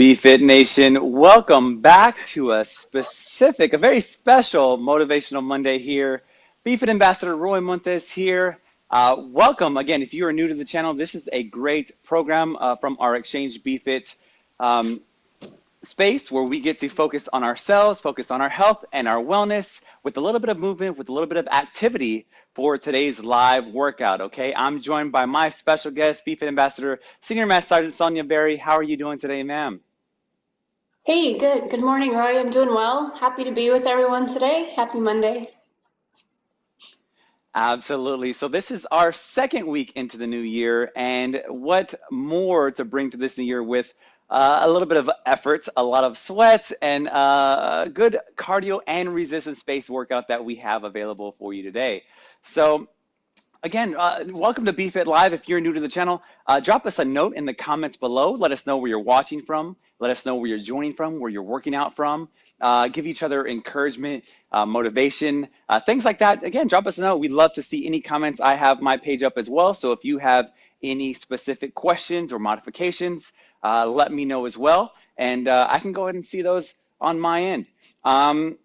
BFit Nation, welcome back to a specific, a very special Motivational Monday here. BFit Ambassador Roy Montes here. Uh, welcome again. If you are new to the channel, this is a great program uh, from our Exchange BFit um, space where we get to focus on ourselves, focus on our health and our wellness with a little bit of movement, with a little bit of activity for today's live workout. Okay, I'm joined by my special guest, BFit Ambassador, Senior Master Sergeant Sonia Berry. How are you doing today, ma'am? Hey, good. Good morning, Roy. I'm doing well. Happy to be with everyone today. Happy Monday. Absolutely. So this is our second week into the new year, and what more to bring to this new year with uh, a little bit of effort, a lot of sweats, and uh, good cardio and resistance-based workout that we have available for you today. So again, uh, welcome to BFit Live. If you're new to the channel, uh, drop us a note in the comments below. Let us know where you're watching from. Let us know where you're joining from, where you're working out from. Uh, give each other encouragement, uh, motivation, uh, things like that. Again, drop us a note. We'd love to see any comments. I have my page up as well. So if you have any specific questions or modifications, uh, let me know as well. And uh, I can go ahead and see those on my end. Um,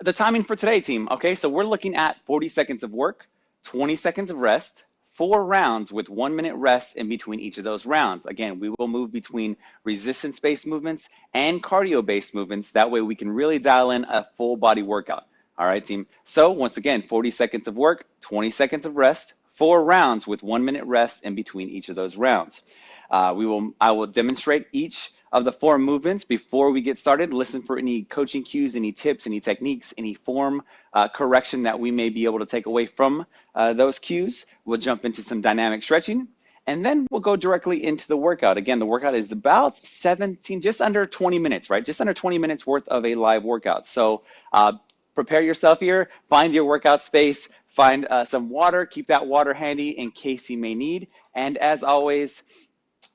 the timing for today, team. Okay, so we're looking at 40 seconds of work, 20 seconds of rest, four rounds with one minute rest in between each of those rounds. Again, we will move between resistance-based movements and cardio-based movements. That way we can really dial in a full body workout. All right, team. So once again, 40 seconds of work, 20 seconds of rest, four rounds with one minute rest in between each of those rounds. Uh, we will, I will demonstrate each of the four movements before we get started. Listen for any coaching cues, any tips, any techniques, any form uh, correction that we may be able to take away from uh, those cues. We'll jump into some dynamic stretching and then we'll go directly into the workout. Again, the workout is about 17, just under 20 minutes, right? Just under 20 minutes worth of a live workout. So uh, prepare yourself here, find your workout space, find uh, some water, keep that water handy in case you may need. And as always,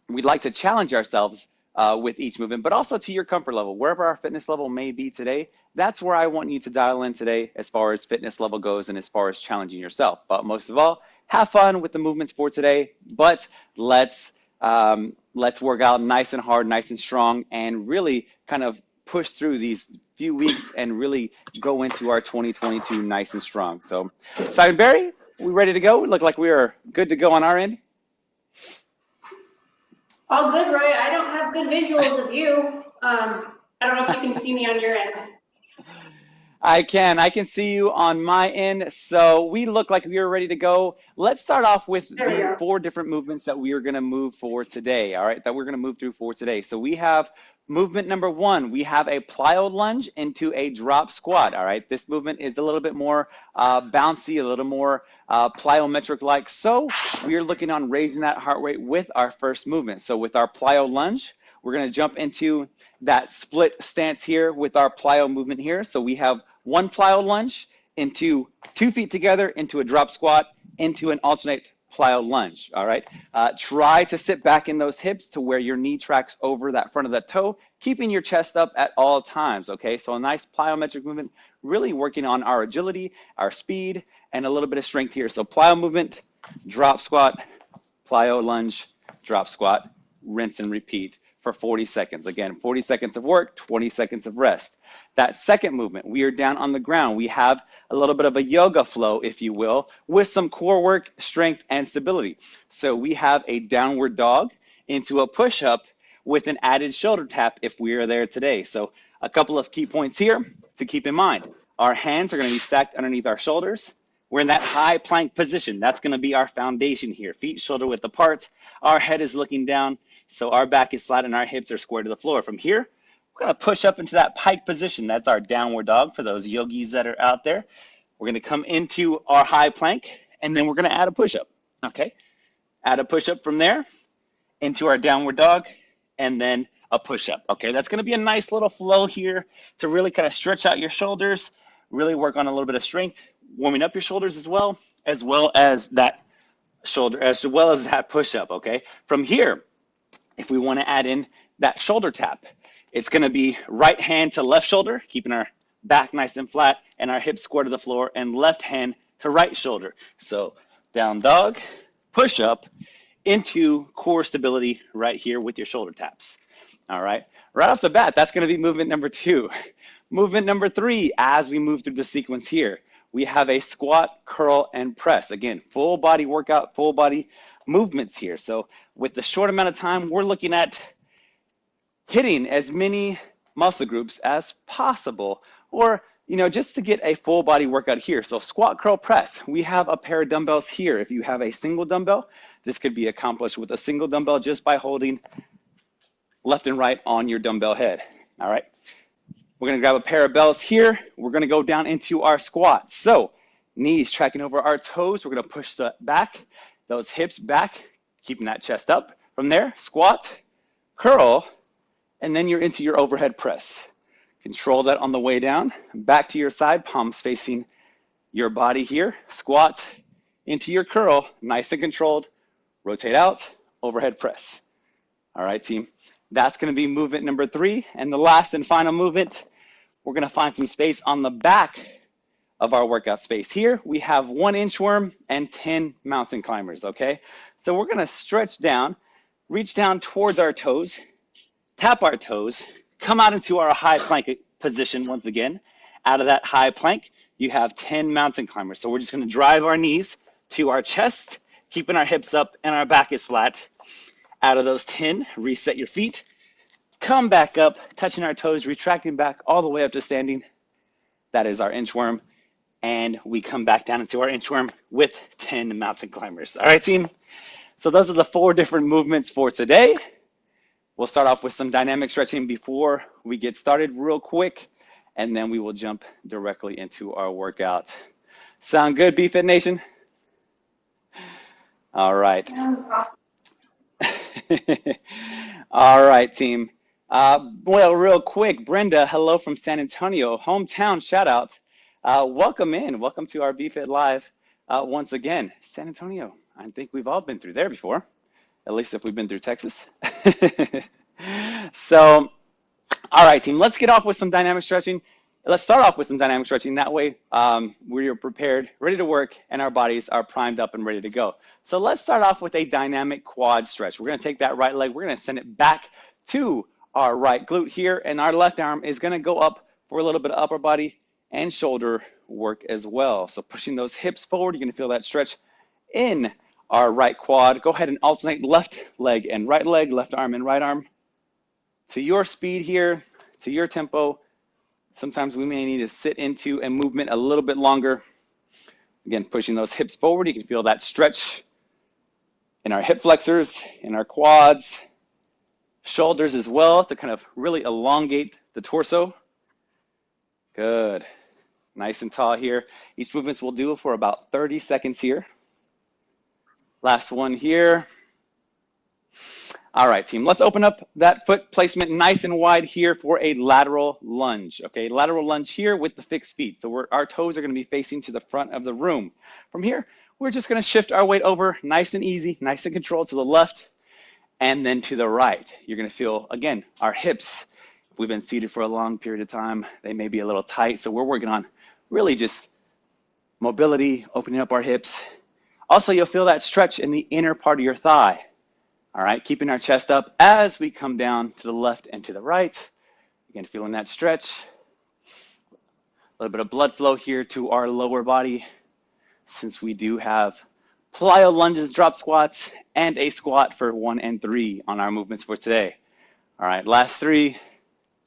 we'd like to challenge ourselves uh, with each movement, but also to your comfort level. Wherever our fitness level may be today, that's where I want you to dial in today as far as fitness level goes and as far as challenging yourself. But most of all, have fun with the movements for today, but let's um, let's work out nice and hard, nice and strong, and really kind of push through these few weeks and really go into our 2022 nice and strong. So, Simon Barry, we ready to go? We look like we are good to go on our end. All good, Roy. I don't have good visuals of you. Um, I don't know if you can see me on your end. I can. I can see you on my end. So we look like we are ready to go. Let's start off with the four different movements that we are going to move for today. All right, that we're going to move through for today. So we have movement number one. We have a plyo lunge into a drop squat. All right, this movement is a little bit more uh, bouncy, a little more uh, plyometric-like. So we are looking on raising that heart rate with our first movement. So with our plyo lunge, we're gonna jump into that split stance here with our plyo movement here. So we have one plyo lunge into two feet together into a drop squat into an alternate plyo lunge, all right? Uh, try to sit back in those hips to where your knee tracks over that front of the toe, keeping your chest up at all times, okay? So a nice plyometric movement, really working on our agility, our speed, and a little bit of strength here. So plyo movement, drop squat, plyo lunge, drop squat, rinse and repeat for 40 seconds. Again, 40 seconds of work, 20 seconds of rest. That second movement, we are down on the ground. We have a little bit of a yoga flow, if you will, with some core work, strength, and stability. So we have a downward dog into a push-up with an added shoulder tap if we are there today. So a couple of key points here to keep in mind. Our hands are gonna be stacked underneath our shoulders. We're in that high plank position. That's gonna be our foundation here. Feet shoulder width apart. Our head is looking down. So our back is flat and our hips are square to the floor. From here, we're gonna push up into that pike position. That's our downward dog for those yogis that are out there. We're gonna come into our high plank and then we're gonna add a push-up, okay? Add a push-up from there into our downward dog and then a push-up, okay? That's gonna be a nice little flow here to really kind of stretch out your shoulders, really work on a little bit of strength, warming up your shoulders as well, as well as that shoulder, as well as that push-up, okay? From here, if we want to add in that shoulder tap, it's to be right hand to left shoulder, keeping our back nice and flat and our hips square to the floor and left hand to right shoulder. So down dog, push up into core stability right here with your shoulder taps. All right. Right off the bat, that's to be movement number two. Movement number three, as we move through the sequence here, we have a squat, curl, and press. Again, full body workout, full body movements here. So with the short amount of time, we're looking at hitting as many muscle groups as possible, or you know, just to get a full body workout here. So squat, curl, press. We have a pair of dumbbells here. If you have a single dumbbell, this could be accomplished with a single dumbbell just by holding left and right on your dumbbell head. All right. We're gonna grab a pair of bells here. We're gonna go down into our squat. So knees tracking over our toes. We're gonna push the back, those hips back, keeping that chest up. From there, squat, curl, and then you're into your overhead press. Control that on the way down. Back to your side, palms facing your body here. Squat into your curl, nice and controlled. Rotate out, overhead press. All right, team. That's gonna be movement number three. And the last and final movement, we're gonna find some space on the back of our workout space. Here, we have one inchworm and 10 mountain climbers, okay? So we're gonna stretch down, reach down towards our toes, tap our toes, come out into our high plank position once again. Out of that high plank, you have 10 mountain climbers. So we're just gonna drive our knees to our chest, keeping our hips up and our back is flat. Out of those 10, reset your feet, come back up, touching our toes, retracting back all the way up to standing. That is our inchworm. And we come back down into our inchworm with 10 mountain climbers. All right, team? So those are the four different movements for today. We'll start off with some dynamic stretching before we get started real quick, and then we will jump directly into our workout. Sound good, BFit Nation? All right. Awesome. All right, team. Uh, well, real quick, Brenda, hello from San Antonio, hometown shout out. Uh, welcome in, welcome to our BFit Live uh, once again. San Antonio, I think we've all been through there before at least if we've been through Texas. so, all right, team, let's get off with some dynamic stretching. Let's start off with some dynamic stretching. That way, um, we're prepared, ready to work, and our bodies are primed up and ready to go. So let's start off with a dynamic quad stretch. We're gonna take that right leg, we're gonna send it back to our right glute here, and our left arm is gonna go up for a little bit of upper body and shoulder work as well. So pushing those hips forward, you're gonna feel that stretch in our right quad. Go ahead and alternate left leg and right leg, left arm and right arm. To your speed here, to your tempo. Sometimes we may need to sit into a movement a little bit longer. Again, pushing those hips forward. You can feel that stretch in our hip flexors, in our quads, shoulders as well to kind of really elongate the torso. Good. Nice and tall here. Each movements will do for about 30 seconds here. Last one here. All right, team, let's open up that foot placement nice and wide here for a lateral lunge. Okay, lateral lunge here with the fixed feet. So our toes are gonna be facing to the front of the room. From here, we're just gonna shift our weight over nice and easy, nice and controlled to the left and then to the right. You're gonna feel, again, our hips, if we've been seated for a long period of time, they may be a little tight. So we're working on really just mobility, opening up our hips, also, you'll feel that stretch in the inner part of your thigh. All right, keeping our chest up as we come down to the left and to the right. Again, feeling that stretch. A little bit of blood flow here to our lower body since we do have plyo lunges, drop squats, and a squat for one and three on our movements for today. All right, last three,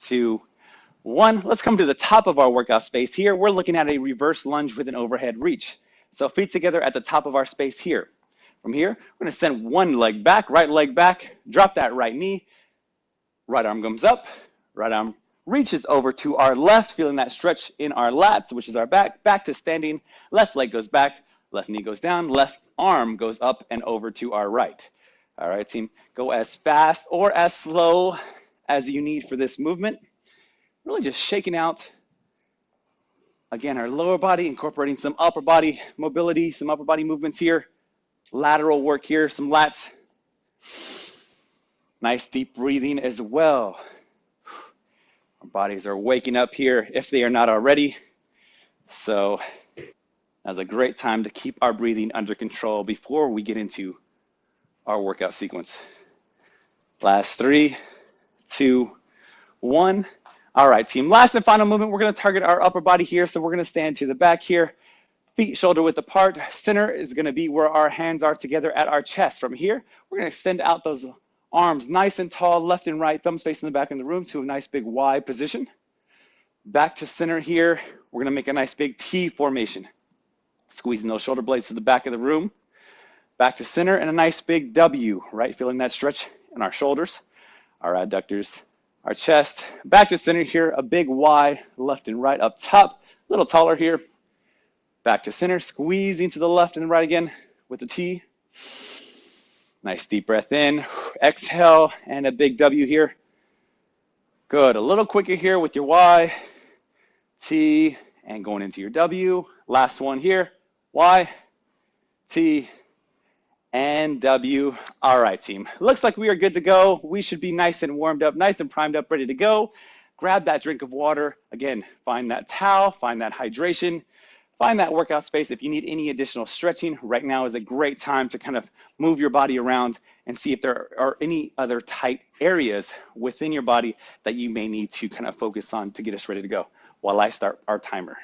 two, one. Let's come to the top of our workout space here. We're looking at a reverse lunge with an overhead reach. So feet together at the top of our space here. From here, we're gonna send one leg back, right leg back, drop that right knee, right arm comes up, right arm reaches over to our left, feeling that stretch in our lats, which is our back, back to standing, left leg goes back, left knee goes down, left arm goes up and over to our right. All right, team, go as fast or as slow as you need for this movement. Really just shaking out Again, our lower body incorporating some upper body mobility, some upper body movements here. Lateral work here, some lats. Nice deep breathing as well. Our bodies are waking up here if they are not already. So that's a great time to keep our breathing under control before we get into our workout sequence. Last three, two, one. All right, team. Last and final movement, we're gonna target our upper body here. So we're gonna stand to the back here, feet shoulder width apart. Center is gonna be where our hands are together at our chest. From here, we're gonna extend out those arms nice and tall, left and right, thumbs facing the back of the room to a nice big Y position. Back to center here, we're gonna make a nice big T formation. Squeezing those shoulder blades to the back of the room. Back to center and a nice big W, right? Feeling that stretch in our shoulders, our adductors, our chest. Back to center here, a big Y, left and right up top, a little taller here. Back to center, squeezing to the left and right again with the T. Nice deep breath in, exhale, and a big W here. Good, a little quicker here with your Y, T, and going into your W. Last one here, Y, T, and W. All right, team. Looks like we are good to go. We should be nice and warmed up, nice and primed up, ready to go. Grab that drink of water. Again, find that towel, find that hydration, find that workout space. If you need any additional stretching, right now is a great time to kind of move your body around and see if there are any other tight areas within your body that you may need to kind of focus on to get us ready to go while I start our timer.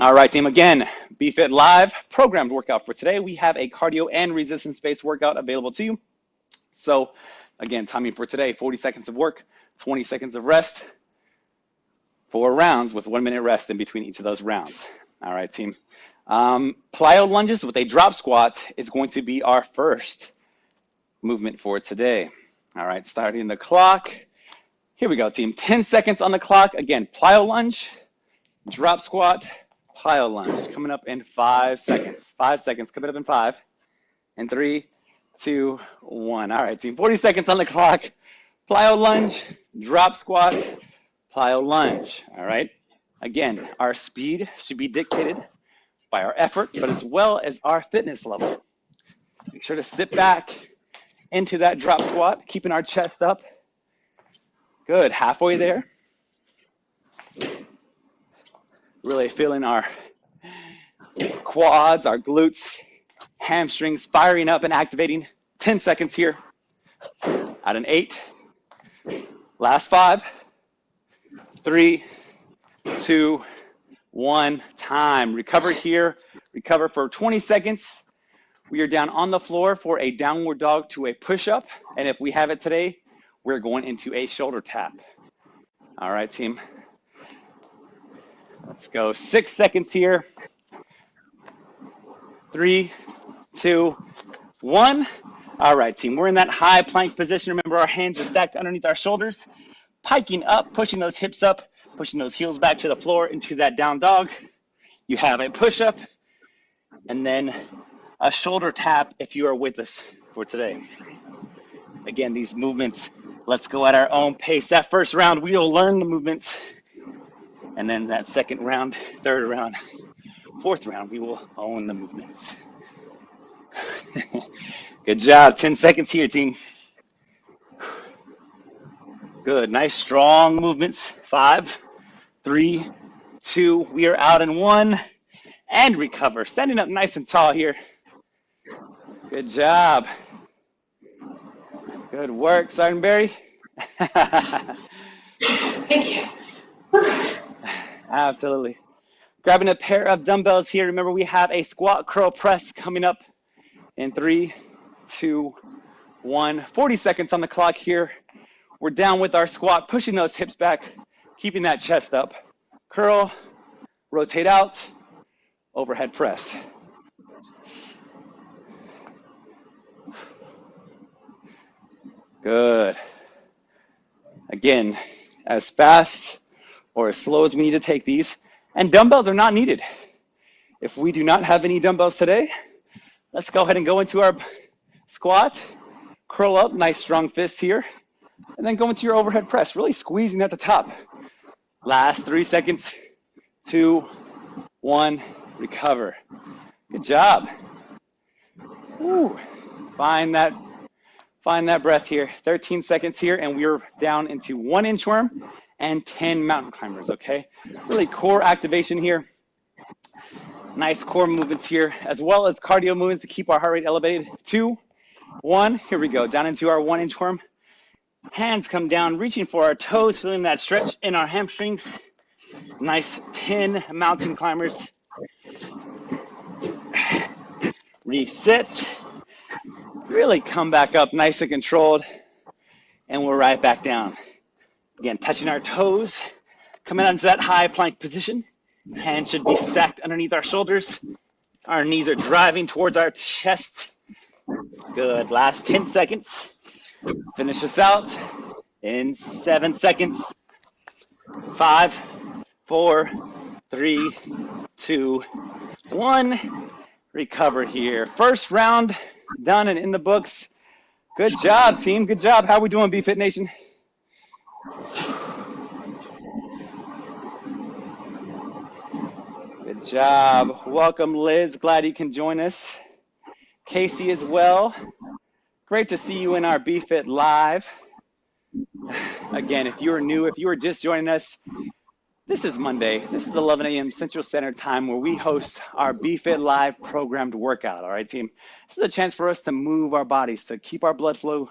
All right, team. Again, BFit Live programmed workout for today. We have a cardio and resistance-based workout available to you. So, again, timing for today: 40 seconds of work, 20 seconds of rest, four rounds with one minute rest in between each of those rounds. All right, team. Um, plyo lunges with a drop squat is going to be our first movement for today. All right, starting the clock. Here we go, team. 10 seconds on the clock. Again, plyo lunge, drop squat, plyo lunge coming up in five seconds. Five seconds coming up in five. And three, two, one. All right, team. 40 seconds on the clock. Plyo lunge, drop squat, plyo lunge. All right. Again, our speed should be dictated by our effort, but as well as our fitness level. Make sure to sit back into that drop squat, keeping our chest up. Good. Halfway there really feeling our quads, our glutes, hamstrings firing up and activating. 10 seconds here. At an eight. Last five, three, two, one. Time. Recover here. Recover for 20 seconds. We are down on the floor for a downward dog to a push up. And if we have it today, we're going into a shoulder tap. All right, team. Let's go six seconds here. Three, two, one. All right, team, we're in that high plank position. Remember, our hands are stacked underneath our shoulders, piking up, pushing those hips up, pushing those heels back to the floor into that down dog. You have a push up and then a shoulder tap if you are with us for today. Again, these movements, let's go at our own pace. That first round, we'll learn the movements and then that second round, third round, fourth round, we will own the movements. Good job. 10 seconds here, team. Good. Nice, strong movements. Five, three, two. We are out in one. And recover. Standing up nice and tall here. Good job. Good work, Sergeant Barry. Thank you. Absolutely. Grabbing a pair of dumbbells here. Remember, we have a squat curl press coming up in three, two, one. 40 seconds on the clock here. We're down with our squat, pushing those hips back, keeping that chest up. Curl, rotate out, overhead press. Good. Again, as fast or as slow as we need to take these. And dumbbells are not needed. If we do not have any dumbbells today, let's go ahead and go into our squat, curl up, nice strong fists here, and then go into your overhead press, really squeezing at the top. Last three seconds, two, one, recover. Good job. Woo. Find that, find that breath here. 13 seconds here, and we're down into one inchworm and 10 mountain climbers, okay? Really core activation here. Nice core movements here, as well as cardio movements to keep our heart rate elevated. Two, one. Here we go. Down into our one inch worm. Hands come down, reaching for our toes, feeling that stretch in our hamstrings. Nice 10 mountain climbers. Reset. Really come back up nice and controlled. And we're right back down. Again, touching our toes, coming onto that high plank position. Hands should be stacked underneath our shoulders. Our knees are driving towards our chest. Good. Last 10 seconds. Finish this out in seven seconds. Five, four, three, two, one. Recover here. First round done and in the books. Good job, team. Good job. How we doing, BFit Nation? Good job. Welcome, Liz. Glad you can join us. Casey as well. Great to see you in our BFit Live. Again, if you are new, if you are just joining us, this is Monday. This is 11 a.m. Central Standard Time where we host our BFit Live programmed workout. All right, team. This is a chance for us to move our bodies, to keep our blood flow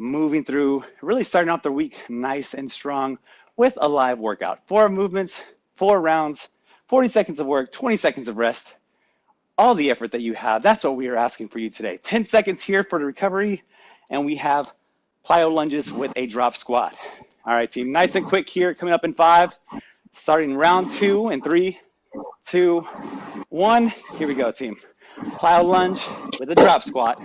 moving through, really starting off the week nice and strong with a live workout. Four movements, four rounds, 40 seconds of work, 20 seconds of rest all the effort that you have. That's what we are asking for you today. 10 seconds here for the recovery, and we have plyo lunges with a drop squat. All right, team, nice and quick here, coming up in five, starting round two and three, two, one. Here we go, team. Plyo lunge with a drop squat.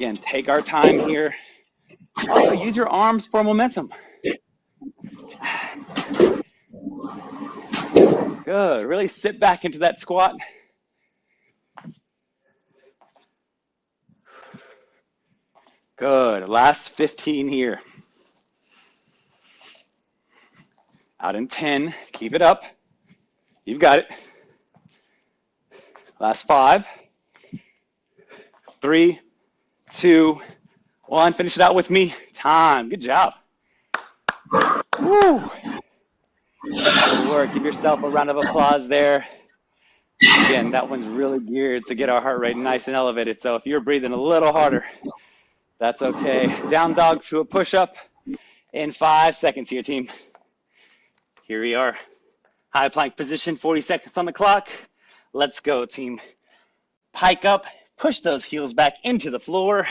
Again, take our time here. Also, use your arms for momentum. Good. Really sit back into that squat. Good. Last 15 here. Out in 10. Keep it up. You've got it. Last five. Three, two, one. Finish it out with me. Time. Good job. Woo. Good work. Give yourself a round of applause there. Again, that one's really geared to get our heart rate nice and elevated. So if you're breathing a little harder, that's okay. Down dog to a push up in five seconds here, team. Here we are. High plank position, 40 seconds on the clock. Let's go, team. Pike up, push those heels back into the floor.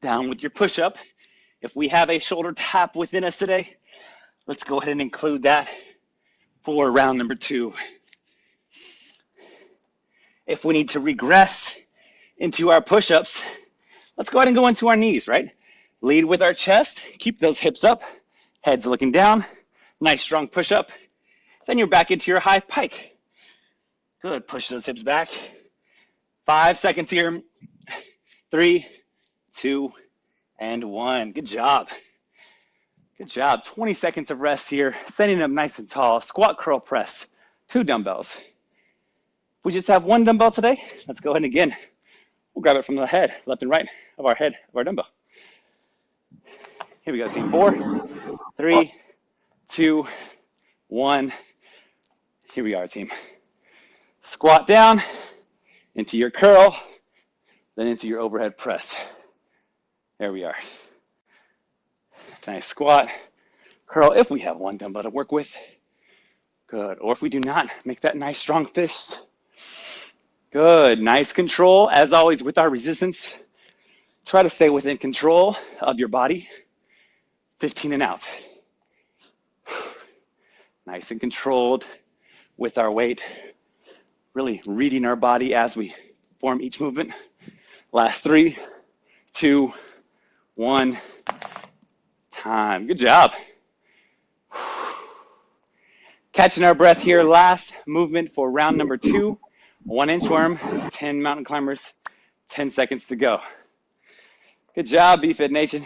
Down with your push up. If we have a shoulder tap within us today, Let's go ahead and include that for round number two. If we need to regress into our push-ups, let's go ahead and go into our knees, right? Lead with our chest, keep those hips up, heads looking down, nice strong push-up. Then you're back into your high pike. Good, push those hips back. Five seconds here. Three, two, and one. Good job. Good job. 20 seconds of rest here. Setting up nice and tall. Squat curl press. Two dumbbells. We just have one dumbbell today. Let's go ahead and again. We'll grab it from the head, left and right of our head of our dumbbell. Here we go, team. Four, three, two, one. Here we are, team. Squat down into your curl, then into your overhead press. There we are. Nice squat, curl if we have one dumbbell to work with. Good. Or if we do not, make that nice strong fist. Good. Nice control. As always, with our resistance, try to stay within control of your body. 15 and out. Nice and controlled with our weight. Really reading our body as we form each movement. Last three, two, one time. Good job. Catching our breath here. Last movement for round number two. One inch worm, 10 mountain climbers, 10 seconds to go. Good job, BFit Nation.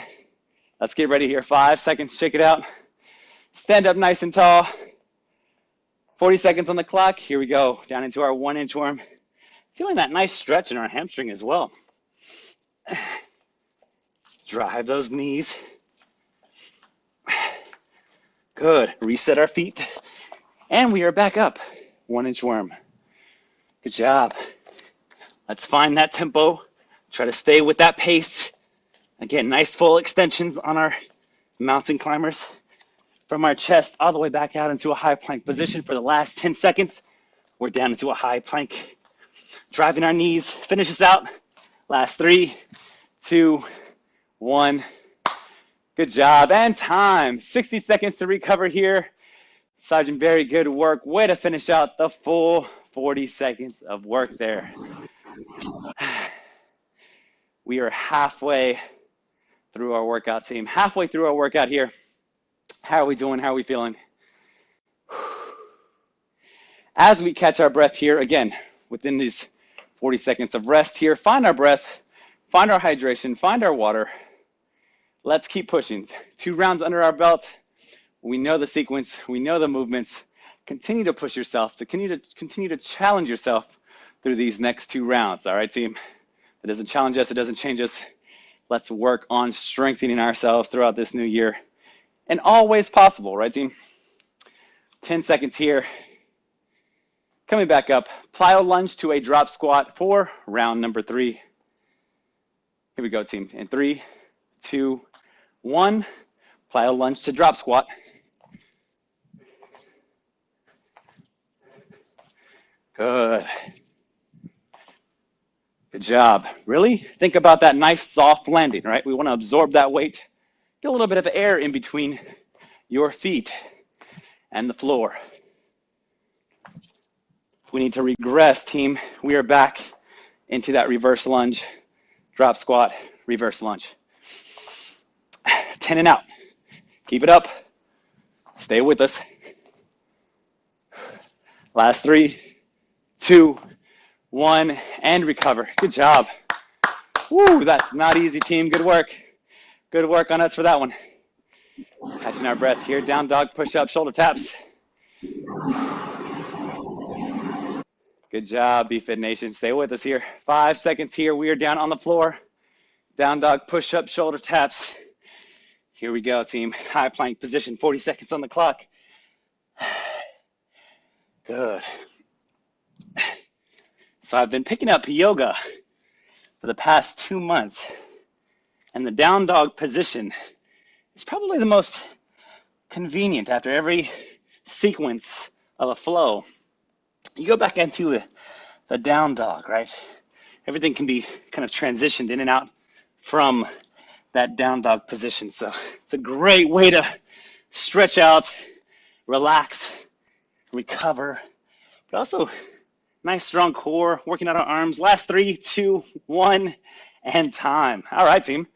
Let's get ready here. Five seconds, shake it out. Stand up nice and tall. 40 seconds on the clock. Here we go, down into our one inch worm. Feeling that nice stretch in our hamstring as well. Drive those knees. Good. Reset our feet. And we are back up. One inch worm. Good job. Let's find that tempo. Try to stay with that pace. Again, nice full extensions on our mountain climbers from our chest all the way back out into a high plank position for the last 10 seconds. We're down into a high plank, driving our knees. Finish us out. Last three, two, one. Good job and time. 60 seconds to recover here. Sergeant Barry, good work. Way to finish out the full 40 seconds of work there. We are halfway through our workout team, halfway through our workout here. How are we doing? How are we feeling? As we catch our breath here, again, within these 40 seconds of rest here, find our breath, find our hydration, find our water. Let's keep pushing. Two rounds under our belt. We know the sequence, we know the movements. Continue to push yourself, to continue to continue to challenge yourself through these next two rounds. All right, team? It doesn't challenge us, it doesn't change us. Let's work on strengthening ourselves throughout this new year and always possible, right, team? 10 seconds here. Coming back up, plyo lunge to a drop squat for round number three. Here we go, team. In three, two, one, plyo lunge to drop squat. Good. Good job. Really? Think about that nice soft landing, right? We want to absorb that weight. Get a little bit of air in between your feet and the floor. We need to regress, team. We are back into that reverse lunge, drop squat, reverse lunge. 10 and out. Keep it up. Stay with us. Last three, two, one, and recover. Good job. Woo, that's not easy, team. Good work. Good work on us for that one. Catching our breath here. Down dog, push up, shoulder taps. Good job, BFit Nation. Stay with us here. Five seconds here. We are down on the floor. Down dog, push up, shoulder taps. Here we go, team. High plank position, 40 seconds on the clock. Good. So I've been picking up yoga for the past two months, and the down dog position is probably the most convenient after every sequence of a flow. You go back into the, the down dog, right? Everything can be kind of transitioned in and out from that down dog position. So it's a great way to stretch out, relax, recover, but also Nice strong core, working out our arms. Last three, two, one, and time. All right, team.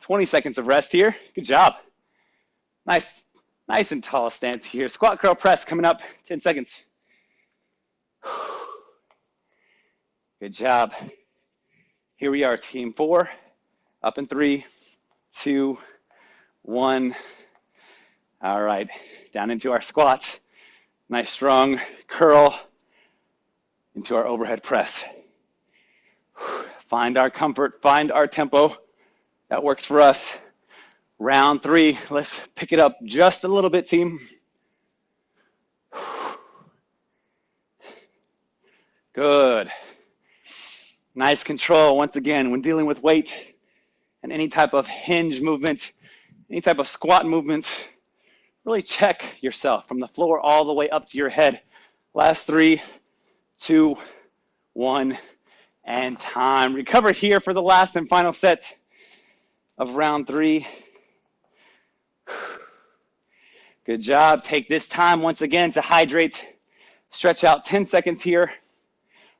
20 seconds of rest here. Good job. Nice, nice and tall stance here. Squat curl press coming up. 10 seconds. Good job. Here we are, team four. Up in three, two, one. All right, down into our squats. Nice strong curl into our overhead press. Find our comfort, find our tempo. That works for us. Round three, let's pick it up just a little bit, team. Good. Nice control once again when dealing with weight and any type of hinge movement, any type of squat movements. Really check yourself from the floor all the way up to your head. Last three, two, one, and time. Recover here for the last and final set of round three. Good job. Take this time once again to hydrate. Stretch out 10 seconds here.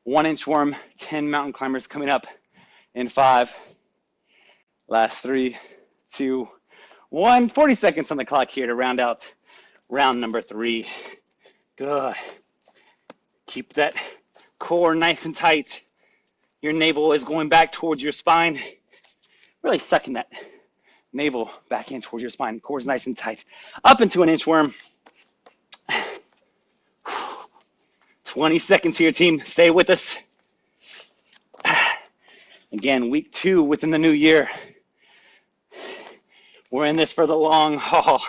One inch inchworm, 10 mountain climbers coming up in five. Last three, two, one. 40 seconds on the clock here to round out round number three. Good. Keep that core nice and tight. Your navel is going back towards your spine. Really sucking that navel back in towards your spine. Core is nice and tight. Up into an inchworm. 20 seconds here, team. Stay with us. Again, week two within the new year. We're in this for the long haul.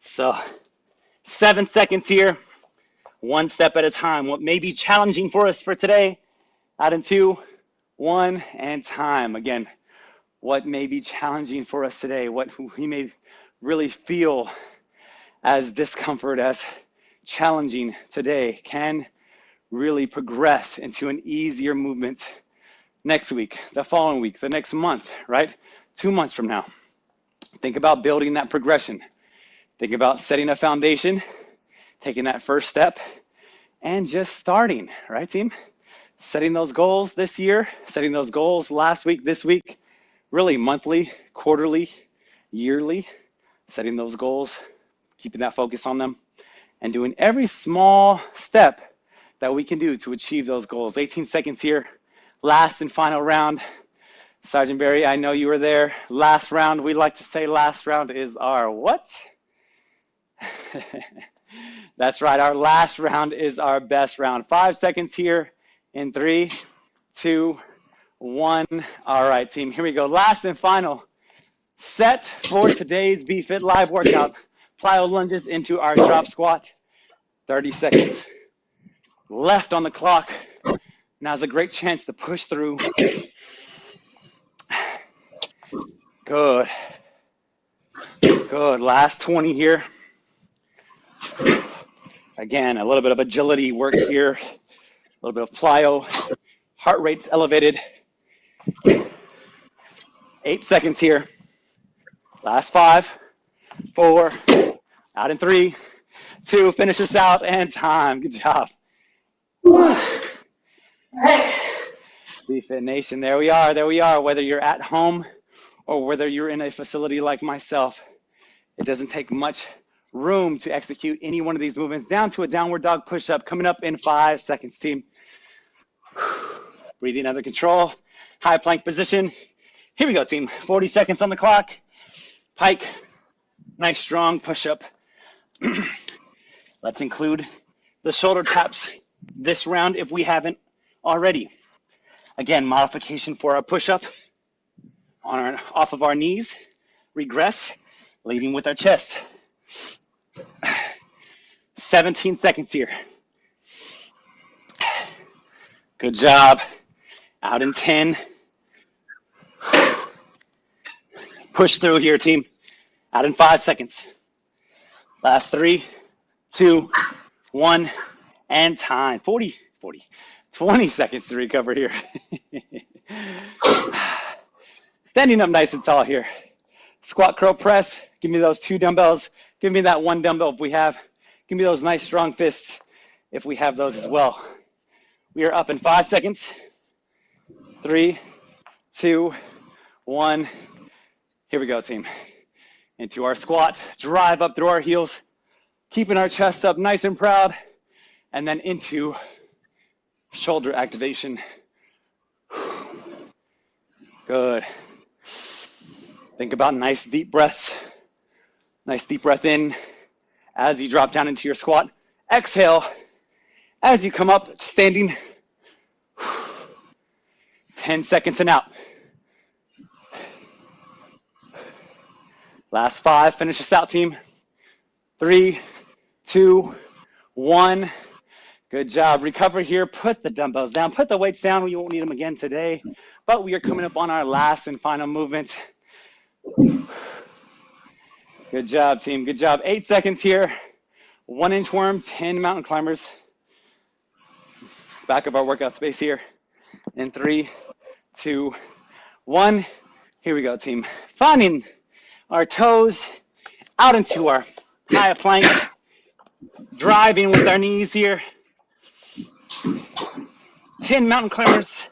So, seven seconds here one step at a time. What may be challenging for us for today, out in two, one, and time. Again, what may be challenging for us today, what we may really feel as discomfort, as challenging today, can really progress into an easier movement next week, the following week, the next month, right? Two months from now. Think about building that progression. Think about setting a foundation, taking that first step, and just starting, right, team? Setting those goals this year, setting those goals last week, this week, really monthly, quarterly, yearly, setting those goals, keeping that focus on them, and doing every small step that we can do to achieve those goals. 18 seconds here, last and final round. Sergeant Barry, I know you were there. Last round, we like to say last round is our what? That's right, our last round is our best round. Five seconds here in three, two, one. All right, team, here we go. Last and final set for today's BFit Live workout. Plyo lunges into our drop squat. 30 seconds left on the clock. Now's a great chance to push through. Good. Good. Last 20 here. Again, a little bit of agility work here. A little bit of plyo. Heart rate's elevated. Eight seconds here. Last five, four, out in three, two, finish this out, and time. Good job. All right. BFit Nation, there we are, there we are. Whether you're at home or whether you're in a facility like myself, it doesn't take much room to execute any one of these movements down to a downward dog push-up coming up in five seconds, team. Breathing under control, high plank position. Here we go, team. 40 seconds on the clock. Pike, nice strong push-up. Let's include the shoulder taps this round if we haven't already. Again, modification for our push-up on our, off of our knees, regress, leading with our chest. 17 seconds here. Good job. Out in 10. Push through here, team. Out in five seconds. Last three, two, one, and time. 40, 40, 20 seconds to recover here. Standing up nice and tall here. Squat, curl, press. Give me those two dumbbells. Give me that one dumbbell if we have. Give me those nice strong fists if we have those as well. We are up in five seconds. Three, two, one. Here we go, team. Into our squat. Drive up through our heels. Keeping our chest up nice and proud. And then into shoulder activation. Good. Think about nice deep breaths. Nice deep breath in as you drop down into your squat. Exhale as you come up standing. 10 seconds and out. Last five, finish this out, team. Three, two, one. Good job. Recover here. Put the dumbbells down. Put the weights down. We won't need them again today. But we are coming up on our last and final movement. Good job, team. Good job. Eight seconds here. One inchworm, 10 mountain climbers. Back of our workout space here. In three, two, one. Here we go, team. Finding our toes out into our high plank. Driving with our knees here. 10 mountain climbers.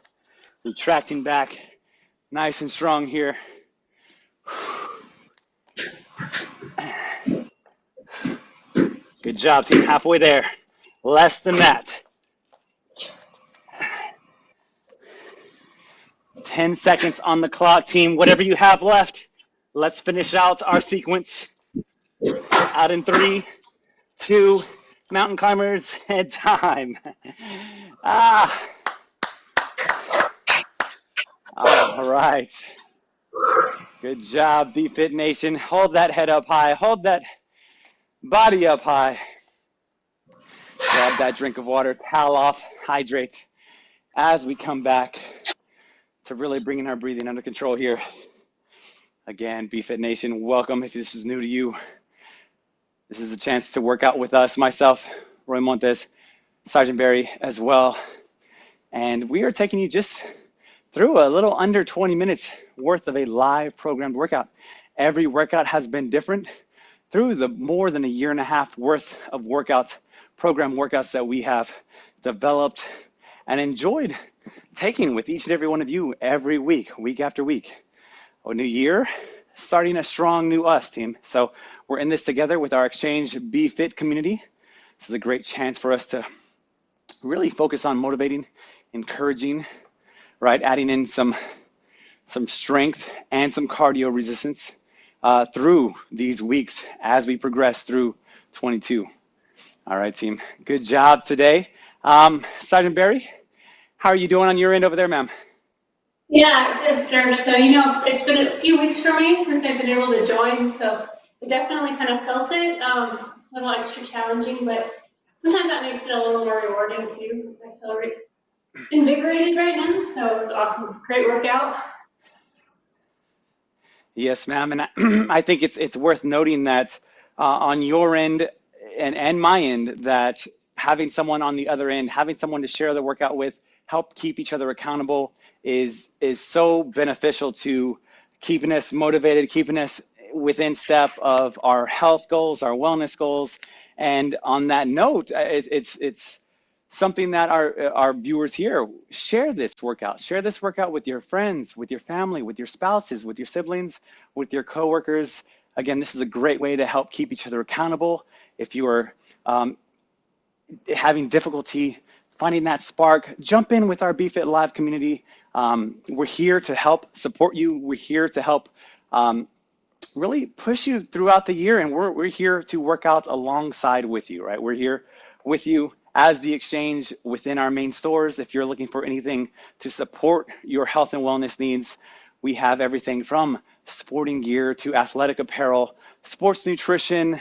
Retracting back. Nice and strong here. Good job, team. Halfway there. Less than that. 10 seconds on the clock, team. Whatever you have left, let's finish out our sequence. Out in three, two, mountain climbers, and time. Ah. All right. Good job, BFit Nation. Hold that head up high. Hold that Body up high. Grab that drink of water, towel off, hydrate as we come back to really bringing our breathing under control here. Again, BFit Nation, welcome. If this is new to you, this is a chance to work out with us, myself, Roy Montes, Sergeant Barry as well. And we are taking you just through a little under 20 minutes worth of a live programmed workout. Every workout has been different through the more than a year and a half worth of workouts, program workouts that we have developed and enjoyed taking with each and every one of you every week, week after week. A new year, starting a strong new us team. So we're in this together with our Exchange Be Fit community. This is a great chance for us to really focus on motivating, encouraging, right? Adding in some some strength and some cardio resistance uh, through these weeks as we progress through 22. All right, team. Good job today. Um, Sergeant Barry, how are you doing on your end over there, ma'am? Yeah, good, sir. So, you know, it's been a few weeks for me since I've been able to join, so I definitely kind of felt it. Um, a little extra challenging, but sometimes that makes it a little more rewarding too. I feel re- invigorated right now, so it was awesome. Great workout. Yes, ma'am. And I, I think it's it's worth noting that uh, on your end and and my end that having someone on the other end, having someone to share the workout with, help keep each other accountable is is so beneficial to keeping us motivated, keeping us within step of our health goals, our wellness goals. And on that note, uh, it, it's it's something that our our viewers here share this workout. Share this workout with your friends with your family with your spouses with your siblings with your coworkers. Again this is a great way to help keep each other accountable. If you are um, having difficulty finding that spark jump in with our bfit live community um, we're here to help support you we're here to help um, really push you throughout the year and we're, we're here to work out alongside with you right we're here with you as the exchange within our main stores. If you're looking for anything to support your health and wellness needs, we have everything from sporting gear to athletic apparel, sports nutrition,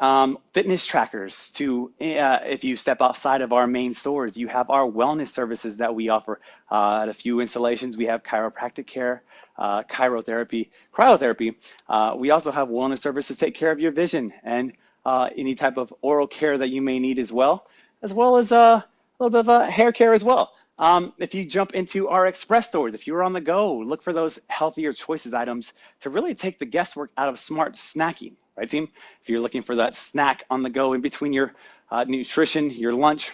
um, fitness trackers to uh, if you step outside of our main stores, you have our wellness services that we offer. Uh, at a few installations, we have chiropractic care, uh, chirotherapy, cryotherapy. Uh, we also have wellness services to take care of your vision and uh, any type of oral care that you may need as well as well as uh, a little bit of a hair care as well. Um, if you jump into our express stores, if you're on the go, look for those healthier choices items to really take the guesswork out of smart snacking, right, team? If you're looking for that snack on the go in between your uh, nutrition, your lunch,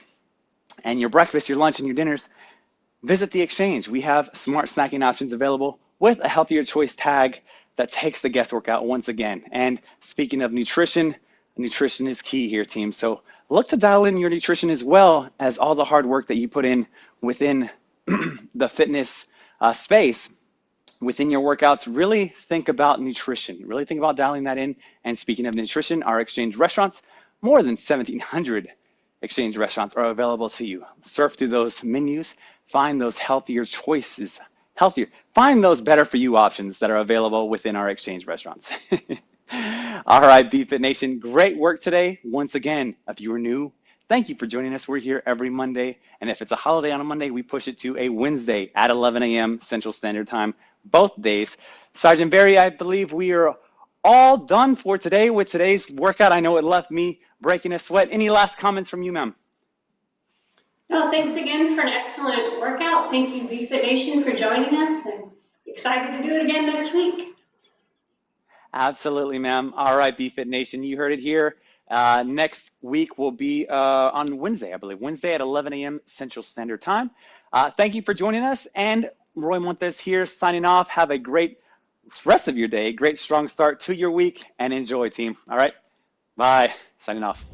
and your breakfast, your lunch, and your dinners, visit the exchange. We have smart snacking options available with a healthier choice tag that takes the guesswork out once again. And speaking of nutrition, nutrition is key here, team. So look to dial in your nutrition as well as all the hard work that you put in within the fitness uh, space within your workouts really think about nutrition really think about dialing that in and speaking of nutrition our exchange restaurants more than 1700 exchange restaurants are available to you surf through those menus find those healthier choices healthier find those better for you options that are available within our exchange restaurants All right, BFit Nation, great work today. Once again, if you are new, thank you for joining us. We're here every Monday. And if it's a holiday on a Monday, we push it to a Wednesday at 11 a.m. Central Standard Time, both days. Sergeant Barry, I believe we are all done for today with today's workout. I know it left me breaking a sweat. Any last comments from you, ma'am? No, thanks again for an excellent workout. Thank you, BFit Nation, for joining us and excited to do it again next week. Absolutely, ma'am. All right, BFit Nation, you heard it here. Uh, next week will be uh, on Wednesday, I believe, Wednesday at 11 a.m. Central Standard Time. Uh, thank you for joining us. And Roy Montes here signing off. Have a great rest of your day, great strong start to your week, and enjoy, team. All right, bye. Signing off.